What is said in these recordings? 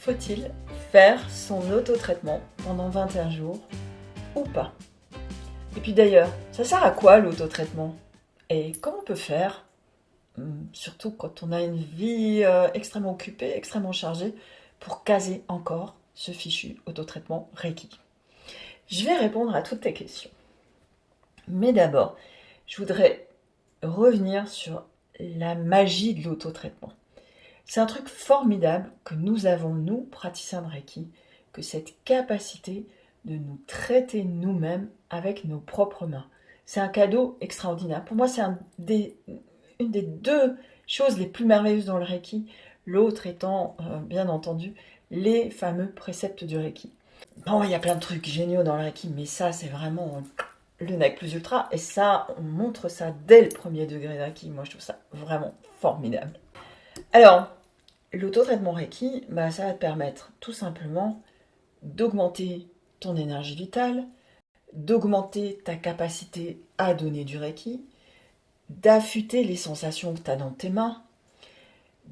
Faut-il faire son autotraitement pendant 21 jours ou pas? Et puis d'ailleurs, ça sert à quoi l'autotraitement? Et comment on peut faire hum, Surtout quand on a une vie euh, extrêmement occupée, extrêmement chargée, pour caser encore ce fichu autotraitement Reiki? Je vais répondre à toutes tes questions. Mais d'abord, je voudrais revenir sur la magie de l'autotraitement. C'est un truc formidable que nous avons, nous, praticiens de Reiki, que cette capacité de nous traiter nous-mêmes avec nos propres mains. C'est un cadeau extraordinaire. Pour moi, c'est un une des deux choses les plus merveilleuses dans le Reiki, l'autre étant, euh, bien entendu, les fameux préceptes du Reiki. Bon, il y a plein de trucs géniaux dans le Reiki, mais ça, c'est vraiment le nec plus ultra. Et ça, on montre ça dès le premier degré de Reiki. Moi, je trouve ça vraiment formidable. Alors, l'auto-traitement Reiki, bah, ça va te permettre tout simplement d'augmenter ton énergie vitale, d'augmenter ta capacité à donner du Reiki, d'affûter les sensations que tu as dans tes mains,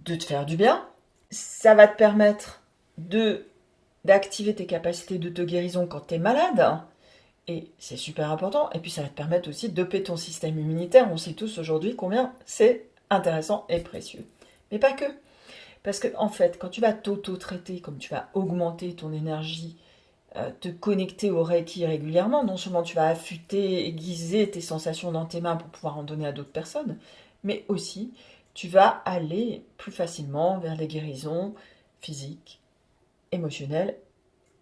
de te faire du bien. Ça va te permettre d'activer tes capacités de guérison quand tu es malade. Et c'est super important. Et puis ça va te permettre aussi de ton système immunitaire. On sait tous aujourd'hui combien c'est intéressant et précieux. Mais pas que. Parce que en fait, quand tu vas t'auto-traiter, comme tu vas augmenter ton énergie, euh, te connecter au Reiki régulièrement, non seulement tu vas affûter, aiguiser tes sensations dans tes mains pour pouvoir en donner à d'autres personnes, mais aussi tu vas aller plus facilement vers les guérisons physiques, émotionnelles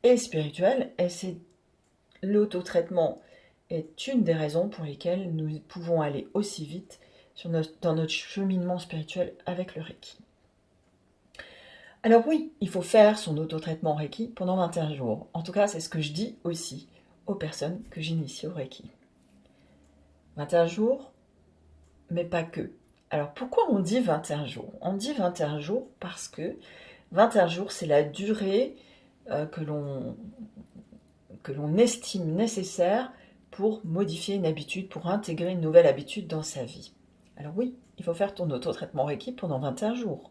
et spirituelles. Et c'est l'auto-traitement est une des raisons pour lesquelles nous pouvons aller aussi vite dans notre cheminement spirituel avec le Reiki. Alors oui, il faut faire son auto-traitement Reiki pendant 21 jours. En tout cas, c'est ce que je dis aussi aux personnes que j'initie au Reiki. 21 jours, mais pas que. Alors pourquoi on dit 21 jours? On dit 21 jours parce que 21 jours, c'est la durée euh, que l'on estime nécessaire pour modifier une habitude, pour intégrer une nouvelle habitude dans sa vie. Alors oui, il faut faire ton auto-traitement Reiki pendant 21 jours.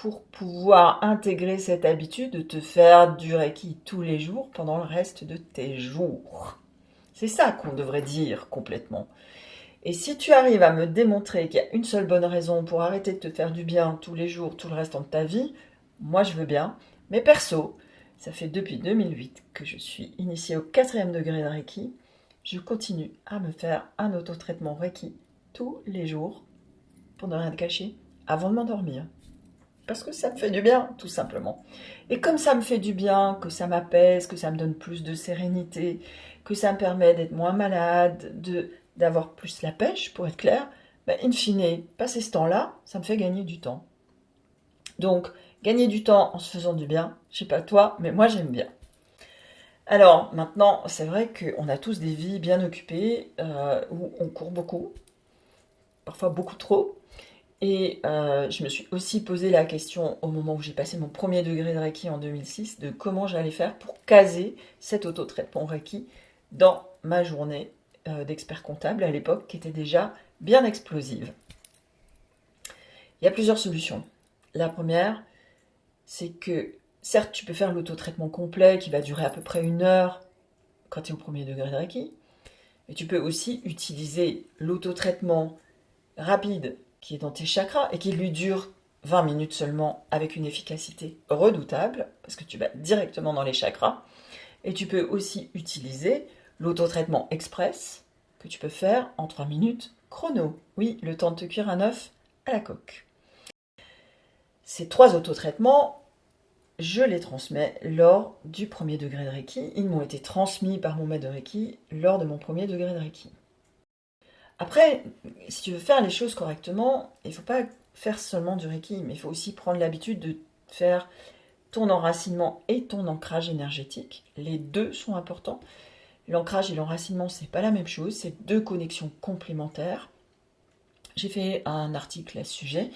Pour pouvoir intégrer cette habitude de te faire du Reiki tous les jours pendant le reste de tes jours. C'est ça qu'on devrait dire complètement. Et si tu arrives à me démontrer qu'il y a une seule bonne raison pour arrêter de te faire du bien tous les jours, tout le reste de ta vie, moi je veux bien. Mais perso, ça fait depuis 2008 que je suis initiée au quatrième degré de Reiki je continue à me faire un autotraitement Reiki tous les jours, pour ne rien cacher, avant de m'endormir. Parce que ça me fait du bien, tout simplement. Et comme ça me fait du bien, que ça m'apaise, que ça me donne plus de sérénité, que ça me permet d'être moins malade, de d'avoir plus la pêche, pour être clair, ben, in fine, passer ce temps-là, ça me fait gagner du temps. Donc, gagner du temps en se faisant du bien, je sais pas toi, mais moi j'aime bien. Alors maintenant, c'est vrai qu'on a tous des vies bien occupées, euh, où on court beaucoup, parfois beaucoup trop. Et euh, je me suis aussi posé la question au moment où j'ai passé mon premier degré de Reiki en 2006, de comment j'allais faire pour caser cet autotraitement Reiki dans ma journée euh, d'expert comptable à l'époque, qui était déjà bien explosive. Il y a plusieurs solutions. La première, c'est que Certes, tu peux faire l'autotraitement complet qui va durer à peu près une heure quand tu es au premier degré de Reiki. Mais tu peux aussi utiliser l'autotraitement rapide qui est dans tes chakras et qui lui dure 20 minutes seulement avec une efficacité redoutable parce que tu vas directement dans les chakras. Et tu peux aussi utiliser l'autotraitement express que tu peux faire en 3 minutes chrono. Oui, le temps de te cuire un œuf à la coque. Ces trois autotraitements je les transmets lors du premier degré de Reiki. Ils m'ont été transmis par mon maître de Reiki lors de mon premier degré de Reiki. Après, si tu veux faire les choses correctement, il ne faut pas faire seulement du Reiki, mais il faut aussi prendre l'habitude de faire ton enracinement et ton ancrage énergétique. Les deux sont importants. L'ancrage et l'enracinement, c'est pas la même chose, c'est deux connexions complémentaires. J'ai fait un article à ce sujet,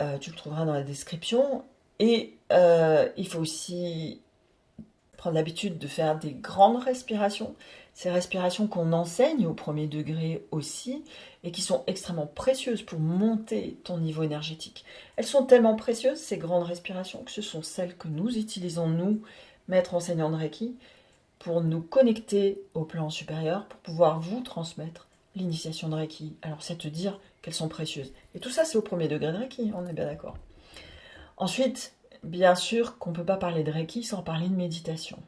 euh, tu le trouveras dans la description. Et euh, il faut aussi prendre l'habitude de faire des grandes respirations, ces respirations qu'on enseigne au premier degré aussi, et qui sont extrêmement précieuses pour monter ton niveau énergétique. Elles sont tellement précieuses, ces grandes respirations, que ce sont celles que nous utilisons, nous, maîtres enseignants de Reiki, pour nous connecter au plan supérieur, pour pouvoir vous transmettre l'initiation de Reiki. Alors c'est te dire qu'elles sont précieuses. Et tout ça, c'est au premier degré de Reiki, on est bien d'accord. Ensuite, bien sûr qu'on ne peut pas parler de Reiki sans parler de méditation.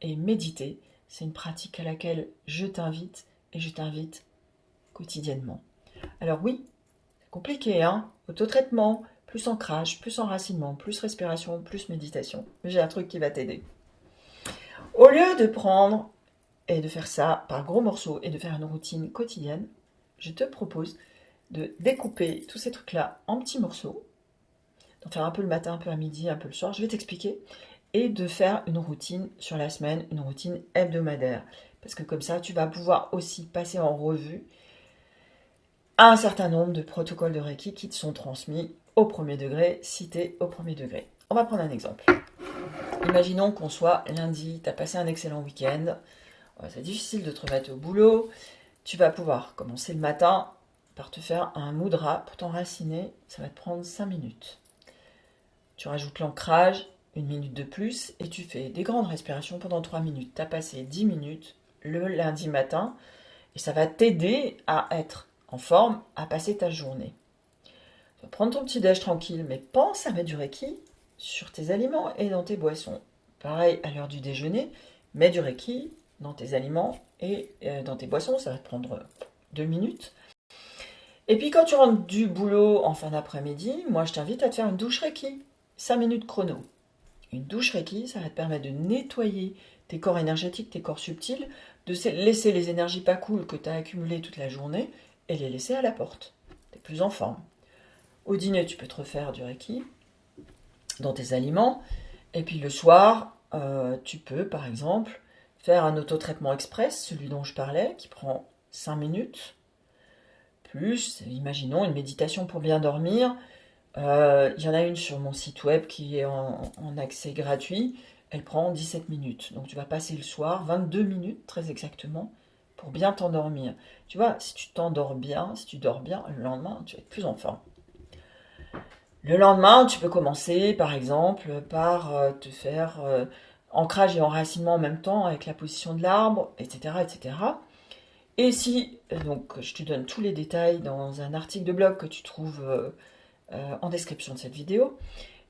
Et méditer, c'est une pratique à laquelle je t'invite et je t'invite quotidiennement. Alors oui, compliqué, hein Autotraitement, plus ancrage, plus enracinement, plus respiration, plus méditation. J'ai un truc qui va t'aider. Au lieu de prendre et de faire ça par gros morceaux et de faire une routine quotidienne, je te propose de découper tous ces trucs-là en petits morceaux, d'en faire un peu le matin, un peu à midi, un peu le soir, je vais t'expliquer, et de faire une routine sur la semaine, une routine hebdomadaire. Parce que comme ça, tu vas pouvoir aussi passer en revue un certain nombre de protocoles de Reiki qui te sont transmis au premier degré, cités au premier degré. On va prendre un exemple. Imaginons qu'on soit lundi, tu as passé un excellent week-end, c'est difficile de te remettre au boulot, tu vas pouvoir commencer le matin par te faire un mudra pour t'enraciner, ça va te prendre 5 minutes. Tu rajoutes l'ancrage, une minute de plus, et tu fais des grandes respirations pendant 3 minutes. Tu as passé 10 minutes le lundi matin, et ça va t'aider à être en forme à passer ta journée. Tu vas prendre ton petit déj tranquille, mais pense à mettre du Reiki sur tes aliments et dans tes boissons. Pareil à l'heure du déjeuner, mets du Reiki dans tes aliments et euh, dans tes boissons, ça va te prendre deux minutes. Et puis quand tu rentres du boulot en fin d'après-midi, moi je t'invite à te faire une douche Reiki, 5 minutes chrono. Une douche Reiki, ça va te permettre de nettoyer tes corps énergétiques, tes corps subtils, de laisser les énergies pas cool que tu as accumulées toute la journée et les laisser à la porte. Tu es plus en forme. Au dîner, tu peux te refaire du Reiki dans tes aliments. Et puis le soir, euh, tu peux par exemple faire un autotraitement express, celui dont je parlais, qui prend 5 minutes. Plus, imaginons, une méditation pour bien dormir. Euh, il y en a une sur mon site web qui est en, accès gratuit. Elle prend 17 minutes. Donc tu vas passer le soir, 22 minutes très exactement, pour bien t'endormir. Tu vois, si tu t'endors bien, si tu dors bien, le lendemain, tu vas être plus en forme. Le lendemain, tu peux commencer, par exemple, par euh, te faire euh, ancrage et enracinement en même temps avec la position de l'arbre, etc., etc. Et si, donc, je te donne tous les détails dans un article de blog que tu trouves en description de cette vidéo.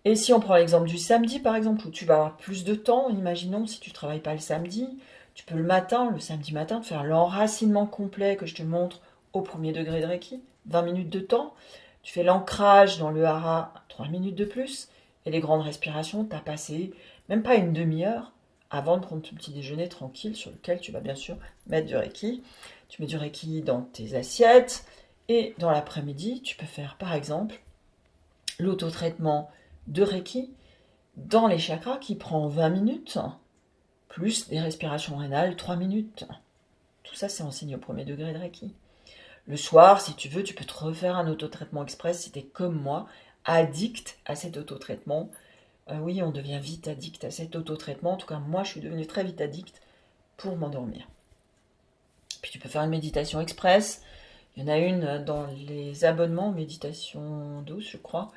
Et si on prend l'exemple du samedi, par exemple, où tu vas avoir plus de temps, imaginons si tu ne travailles pas le samedi, tu peux le matin, le samedi matin, faire l'enracinement complet que je te montre au premier degré de Reiki, 20 minutes de temps. Tu fais l'ancrage dans le hara, 3 minutes de plus. Et les grandes respirations, tu as passé même pas une demi-heure avant de prendre ton petit déjeuner tranquille sur lequel tu vas bien sûr mettre du Reiki. Tu mets du Reiki dans tes assiettes. Et dans l'après-midi, tu peux faire par exemple l'autotraitement de Reiki dans les chakras qui prend 20 minutes plus des respirations rénales, 3 minutes. Tout ça, c'est enseigné au premier degré de Reiki. Le soir, si tu veux, tu peux te refaire un autotraitement express si tu es comme moi, addict à cet autotraitement. Euh, oui, on devient vite addict à cet autotraitement. En tout cas, moi, je suis devenue très vite addict pour m'endormir. Puis tu peux faire une méditation express. Il y en a une dans les abonnements, méditation douce, je crois,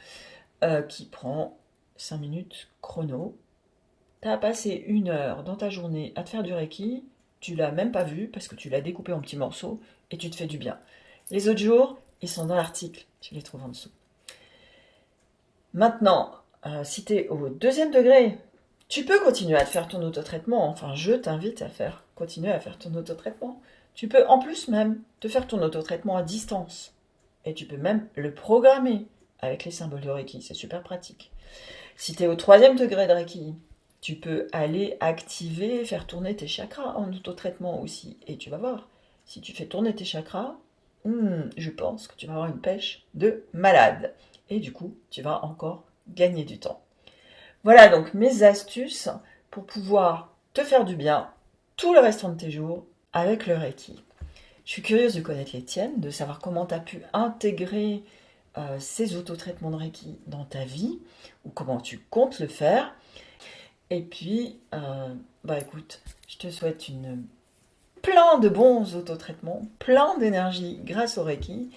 euh, qui prend 5 minutes chrono tu as passé une heure dans ta journée à te faire du Reiki, tu l'as même pas vu parce que tu l'as découpé en petits morceaux et tu te fais du bien. Les autres jours, ils sont dans l'article, tu les trouves en dessous. Maintenant, euh, si tu es au deuxième degré, tu peux continuer à te faire ton autotraitement. Enfin, je t'invite à faire continuer à faire ton autotraitement. Tu peux en plus même te faire ton autotraitement à distance. Et tu peux même le programmer avec les symboles de Reiki. C'est super pratique. Si tu es au troisième degré de Reiki, tu peux aller activer, faire tourner tes chakras en auto-traitement aussi. Et tu vas voir, si tu fais tourner tes chakras, hmm, je pense que tu vas avoir une pêche de malade. Et du coup, tu vas encore gagner du temps. Voilà donc mes astuces pour pouvoir te faire du bien tout le restant de tes jours avec le Reiki. Je suis curieuse de connaître les tiennes, de savoir comment tu as pu intégrer euh, ces autotraitements de Reiki dans ta vie ou comment tu comptes le faire. Et puis, euh, bah écoute, je te souhaite plein de bons autotraitements, plein d'énergie grâce au Reiki.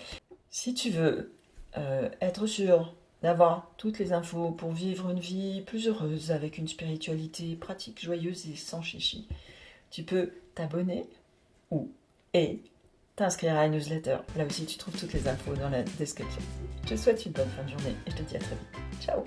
Si tu veux euh, être sûr d'avoir toutes les infos pour vivre une vie plus heureuse avec une spiritualité pratique, joyeuse et sans chichi, tu peux t'abonner ou et t'inscrire à la newsletter. Là aussi, tu trouves toutes les infos dans la description. Je te souhaite une bonne fin de journée et je te dis à très vite. Ciao